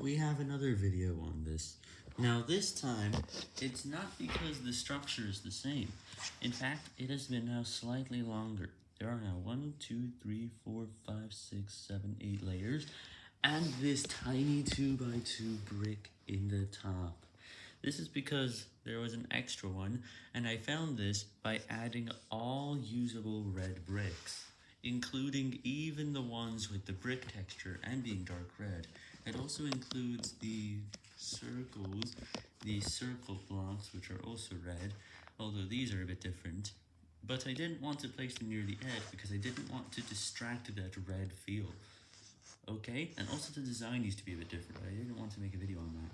we have another video on this. Now this time, it's not because the structure is the same. In fact, it has been now slightly longer. There are now 1, 2, 3, 4, 5, 6, 7, 8 layers, and this tiny 2 by 2 brick in the top. This is because there was an extra one, and I found this by adding all usable red bricks, including even the ones with the brick texture and being dark red. It also includes the circles, the circle blocks, which are also red, although these are a bit different. But I didn't want to place them near the edge because I didn't want to distract that red feel. Okay, and also the design needs to be a bit different, I didn't want to make a video on that.